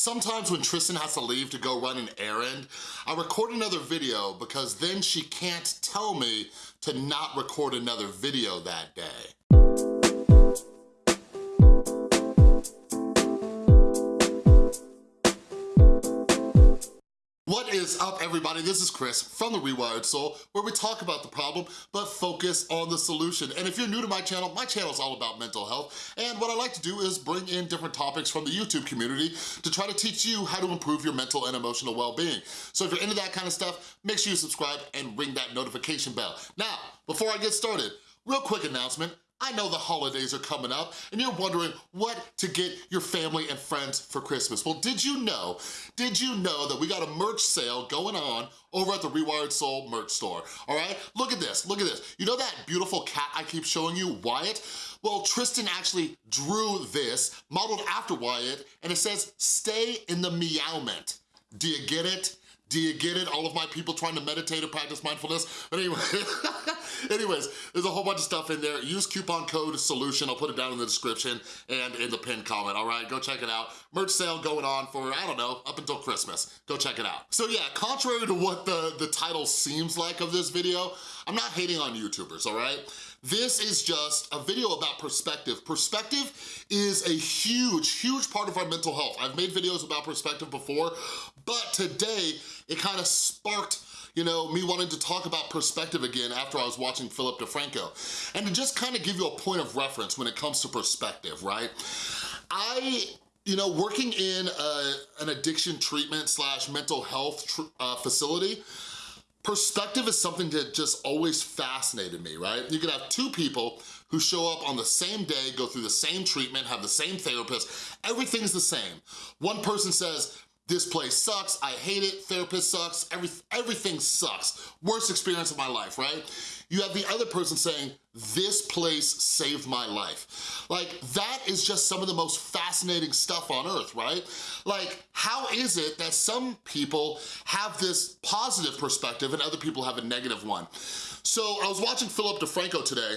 Sometimes when Tristan has to leave to go run an errand, I record another video because then she can't tell me to not record another video that day. What is up everybody? This is Chris from The Rewired Soul where we talk about the problem but focus on the solution. And if you're new to my channel, my channel is all about mental health and what I like to do is bring in different topics from the YouTube community to try to teach you how to improve your mental and emotional well-being. So if you're into that kind of stuff, make sure you subscribe and ring that notification bell. Now, before I get started, real quick announcement, I know the holidays are coming up and you're wondering what to get your family and friends for Christmas. Well, did you know, did you know that we got a merch sale going on over at the Rewired Soul merch store, all right? Look at this, look at this. You know that beautiful cat I keep showing you, Wyatt? Well, Tristan actually drew this, modeled after Wyatt, and it says, stay in the meowment. Do you get it? Do you get it? All of my people trying to meditate and practice mindfulness? But anyway, anyways, there's a whole bunch of stuff in there. Use coupon code SOLUTION. I'll put it down in the description and in the pinned comment, all right? Go check it out. Merch sale going on for, I don't know, up until Christmas. Go check it out. So yeah, contrary to what the, the title seems like of this video, I'm not hating on YouTubers, all right? This is just a video about perspective. Perspective is a huge, huge part of our mental health. I've made videos about perspective before, but today it kind of sparked you know, me wanting to talk about perspective again after I was watching Philip DeFranco. And to just kind of give you a point of reference when it comes to perspective, right? I you know, working in a, an addiction treatment slash mental health uh, facility, Perspective is something that just always fascinated me, right? You could have two people who show up on the same day, go through the same treatment, have the same therapist, everything's the same. One person says, this place sucks, I hate it, therapist sucks, every, everything sucks. Worst experience of my life, right? You have the other person saying, this place saved my life. Like, that is just some of the most fascinating stuff on earth, right? Like, how is it that some people have this positive perspective and other people have a negative one? So I was watching Philip DeFranco today,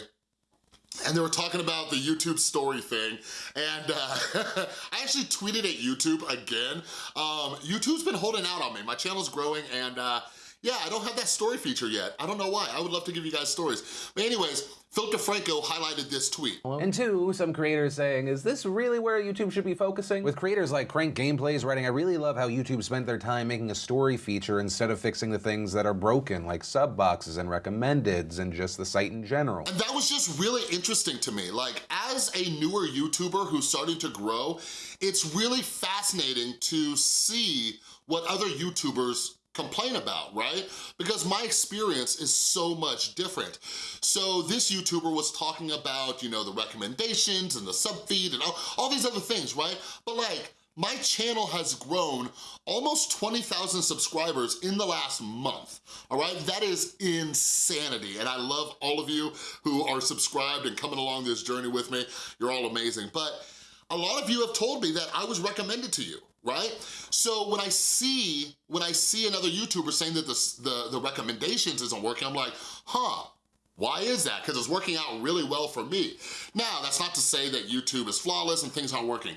and they were talking about the YouTube story thing, and uh, I actually tweeted at YouTube again. Um, YouTube's been holding out on me. My channel's growing, and uh, yeah, I don't have that story feature yet. I don't know why. I would love to give you guys stories. But anyways, Phil DeFranco highlighted this tweet. And two, some creators saying, is this really where YouTube should be focusing? With creators like Crank Gameplays writing, I really love how YouTube spent their time making a story feature instead of fixing the things that are broken, like sub boxes and recommendeds and just the site in general. And that was just really interesting to me. Like, as a newer YouTuber who's starting to grow, it's really fascinating to see what other YouTubers complain about, right? Because my experience is so much different. So this YouTuber was talking about, you know, the recommendations and the sub feed and all, all these other things, right? But like, my channel has grown almost 20,000 subscribers in the last month, all right? That is insanity, and I love all of you who are subscribed and coming along this journey with me. You're all amazing, but a lot of you have told me that I was recommended to you, right? So when I see when I see another YouTuber saying that the, the, the recommendations isn't working, I'm like, huh, why is that? Because it's working out really well for me. Now, that's not to say that YouTube is flawless and things aren't working,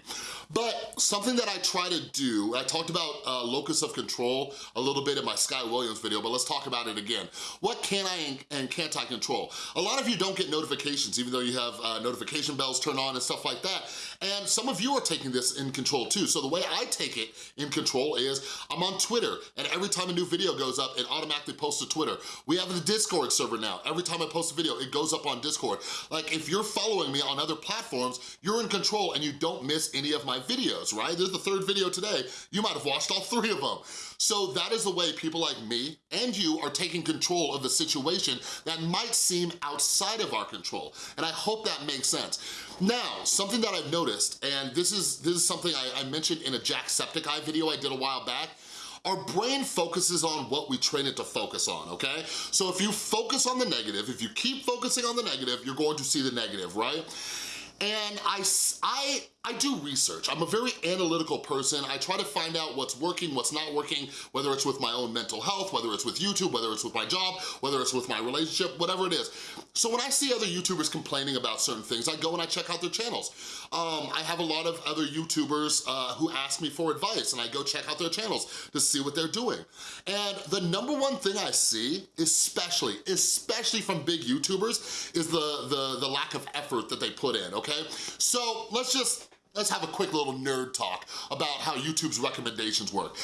but something that I try to do, I talked about uh, locus of control a little bit in my Sky Williams video, but let's talk about it again. What can I and can't I control? A lot of you don't get notifications, even though you have uh, notification bells turned on and stuff like that, and some of you are taking this in control too. So the way I take it in control is I'm on Twitter, and every time a new video goes up, it automatically posts to Twitter. We have the Discord server now. Every time I post a video, it goes up on Discord. Like if you're following me on other platforms, you're in control and you don't miss any of my videos, right? There's the third video today. You might have watched all three of them. So that is the way people like me and you are taking control of the situation that might seem outside of our control. And I hope that makes sense. Now, something that I've noticed, and this is, this is something I, I mentioned in a Jacksepticeye video I did a while back, our brain focuses on what we train it to focus on, okay? So if you focus on the negative, if you keep focusing on the negative, you're going to see the negative, right? And I, I, I do research. I'm a very analytical person. I try to find out what's working, what's not working, whether it's with my own mental health, whether it's with YouTube, whether it's with my job, whether it's with my relationship, whatever it is. So when I see other YouTubers complaining about certain things, I go and I check out their channels. Um, I have a lot of other YouTubers uh, who ask me for advice and I go check out their channels to see what they're doing. And the number one thing I see, especially, especially from big YouTubers, is the, the, the lack of effort that they put in, okay? So let's just let's have a quick little nerd talk about how YouTube's recommendations work.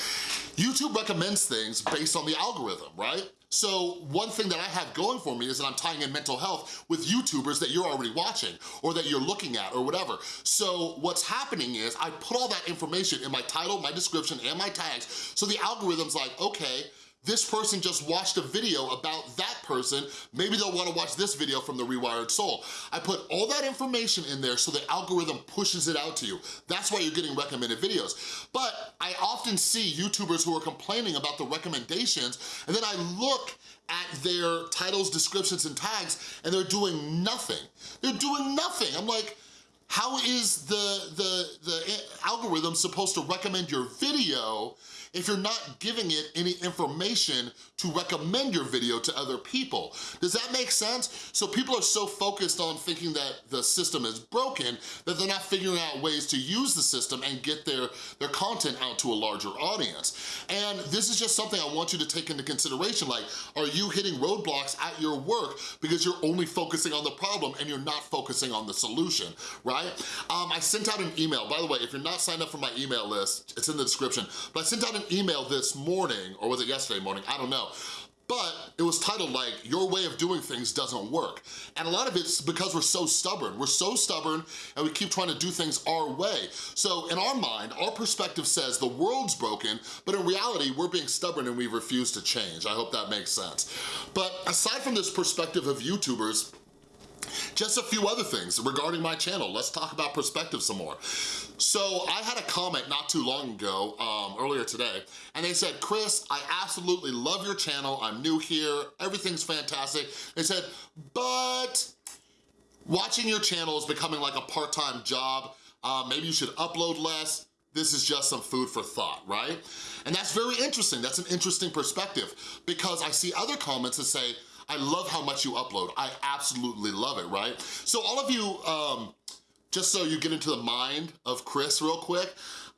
YouTube recommends things based on the algorithm, right? So one thing that I have going for me is that I'm tying in mental health with YouTubers that you're already watching or that you're looking at or whatever. So what's happening is I put all that information in my title, my description, and my tags, so the algorithm's like, okay, this person just watched a video about that person, maybe they'll wanna watch this video from The Rewired Soul. I put all that information in there so the algorithm pushes it out to you. That's why you're getting recommended videos. But I often see YouTubers who are complaining about the recommendations, and then I look at their titles, descriptions, and tags, and they're doing nothing. They're doing nothing. I'm like, how is the, the, the algorithm supposed to recommend your video if you're not giving it any information to recommend your video to other people. Does that make sense? So people are so focused on thinking that the system is broken that they're not figuring out ways to use the system and get their, their content out to a larger audience. And this is just something I want you to take into consideration. Like, are you hitting roadblocks at your work because you're only focusing on the problem and you're not focusing on the solution, right? Um, I sent out an email. By the way, if you're not signed up for my email list, it's in the description, but I sent out an email this morning, or was it yesterday morning? I don't know but it was titled like, your way of doing things doesn't work. And a lot of it's because we're so stubborn. We're so stubborn and we keep trying to do things our way. So in our mind, our perspective says the world's broken, but in reality, we're being stubborn and we refuse to change. I hope that makes sense. But aside from this perspective of YouTubers, just a few other things regarding my channel. Let's talk about perspective some more. So I had a comment not too long ago, um, earlier today, and they said, Chris, I absolutely love your channel. I'm new here. Everything's fantastic. They said, but watching your channel is becoming like a part-time job. Uh, maybe you should upload less. This is just some food for thought, right? And that's very interesting. That's an interesting perspective because I see other comments that say, I love how much you upload. I absolutely love it, right? So all of you, um, just so you get into the mind of Chris real quick,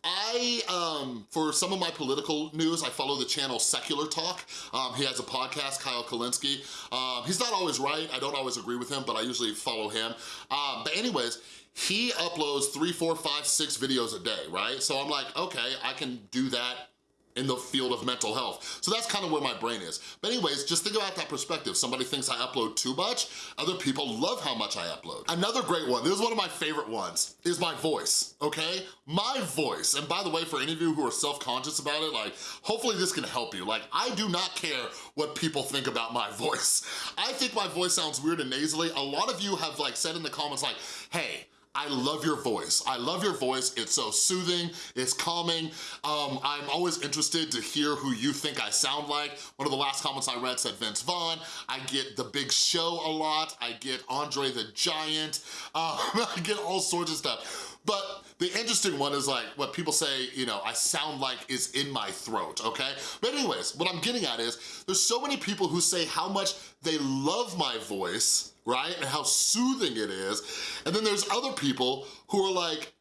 I, um, for some of my political news, I follow the channel Secular Talk. Um, he has a podcast, Kyle Kulinski. Um, he's not always right. I don't always agree with him, but I usually follow him. Um, but anyways, he uploads three, four, five, six videos a day, right? So I'm like, okay, I can do that in the field of mental health. So that's kind of where my brain is. But anyways, just think about that perspective. Somebody thinks I upload too much, other people love how much I upload. Another great one, this is one of my favorite ones, is my voice, okay? My voice, and by the way, for any of you who are self-conscious about it, like, hopefully this can help you. Like, I do not care what people think about my voice. I think my voice sounds weird and nasally. A lot of you have like said in the comments like, hey, I love your voice. I love your voice. It's so soothing, it's calming. Um, I'm always interested to hear who you think I sound like. One of the last comments I read said Vince Vaughn. I get The Big Show a lot. I get Andre the Giant. Uh, I get all sorts of stuff. But the interesting one is like what people say, you know, I sound like is in my throat, okay? But anyways, what I'm getting at is there's so many people who say how much they love my voice, right? And how soothing it is. And then there's other people who are like,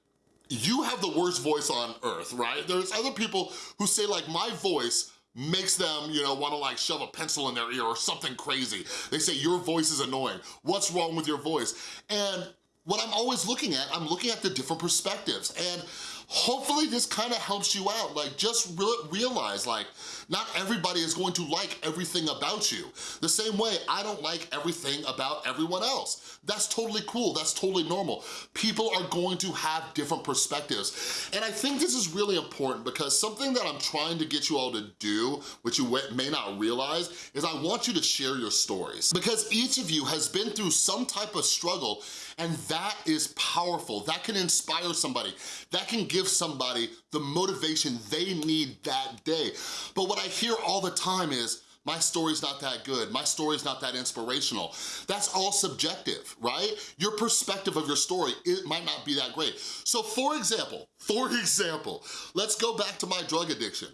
you have the worst voice on earth, right? There's other people who say like my voice makes them, you know, wanna like shove a pencil in their ear or something crazy. They say your voice is annoying. What's wrong with your voice? And what I'm always looking at, I'm looking at the different perspectives and hopefully this kind of helps you out. Like just re realize like not everybody is going to like everything about you. The same way I don't like everything about everyone else. That's totally cool, that's totally normal. People are going to have different perspectives. And I think this is really important because something that I'm trying to get you all to do, which you may not realize, is I want you to share your stories. Because each of you has been through some type of struggle and that is powerful. That can inspire somebody. That can give somebody the motivation they need that day. But what I hear all the time is, my story's not that good, my story's not that inspirational. That's all subjective, right? Your perspective of your story, it might not be that great. So for example, for example, let's go back to my drug addiction.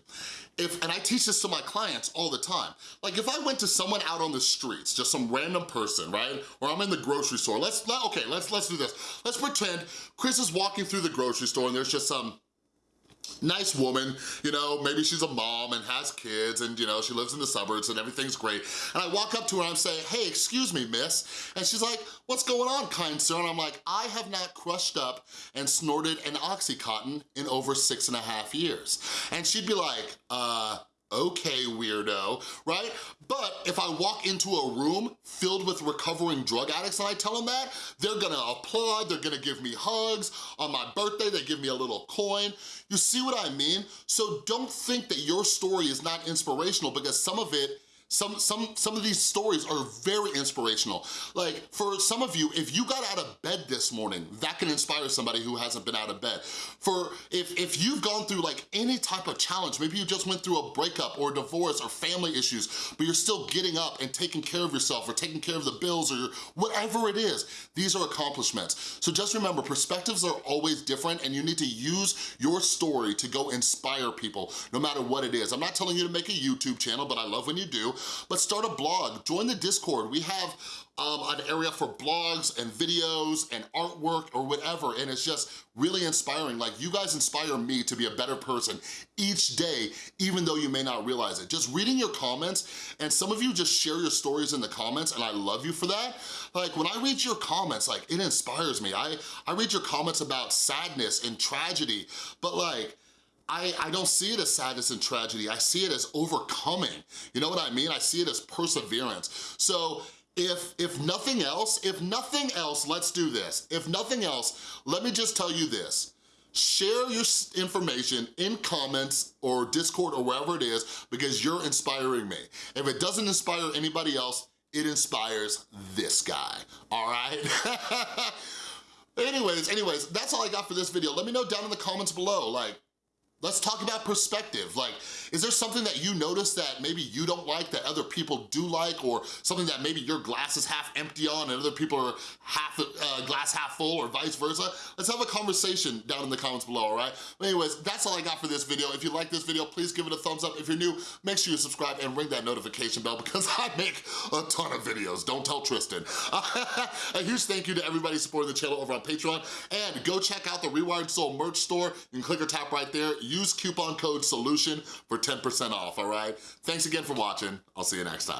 If, and I teach this to my clients all the time. Like if I went to someone out on the streets, just some random person, right? Or I'm in the grocery store, let's, okay, let's, let's do this. Let's pretend Chris is walking through the grocery store and there's just some nice woman, you know, maybe she's a mom and has kids and, you know, she lives in the suburbs and everything's great. And I walk up to her and I'm saying, hey, excuse me, miss. And she's like, what's going on, kind sir? And I'm like, I have not crushed up and snorted an Oxycontin in over six and a half years. And she'd be like, uh, okay, weirdo, right? But if I walk into a room filled with recovering drug addicts and I tell them that, they're gonna applaud, they're gonna give me hugs. On my birthday, they give me a little coin. You see what I mean? So don't think that your story is not inspirational because some of it some, some, some of these stories are very inspirational. Like for some of you, if you got out of bed this morning, that can inspire somebody who hasn't been out of bed. For if, if you've gone through like any type of challenge, maybe you just went through a breakup or a divorce or family issues, but you're still getting up and taking care of yourself or taking care of the bills or whatever it is, these are accomplishments. So just remember, perspectives are always different and you need to use your story to go inspire people, no matter what it is. I'm not telling you to make a YouTube channel, but I love when you do but start a blog, join the Discord. We have um, an area for blogs and videos and artwork or whatever, and it's just really inspiring. Like, you guys inspire me to be a better person each day, even though you may not realize it. Just reading your comments, and some of you just share your stories in the comments, and I love you for that. Like, when I read your comments, like, it inspires me. I, I read your comments about sadness and tragedy, but like, I, I don't see it as sadness and tragedy. I see it as overcoming. You know what I mean? I see it as perseverance. So if, if nothing else, if nothing else, let's do this. If nothing else, let me just tell you this. Share your information in comments or Discord or wherever it is because you're inspiring me. If it doesn't inspire anybody else, it inspires this guy, all right? anyways, anyways, that's all I got for this video. Let me know down in the comments below, like, Let's talk about perspective. Like, is there something that you notice that maybe you don't like that other people do like or something that maybe your glass is half empty on and other people are half uh, glass half full or vice versa? Let's have a conversation down in the comments below, all right? But anyways, that's all I got for this video. If you like this video, please give it a thumbs up. If you're new, make sure you subscribe and ring that notification bell because I make a ton of videos. Don't tell Tristan. a huge thank you to everybody supporting the channel over on Patreon. And go check out the Rewired Soul merch store. You can click or tap right there use coupon code SOLUTION for 10% off, all right? Thanks again for watching. I'll see you next time.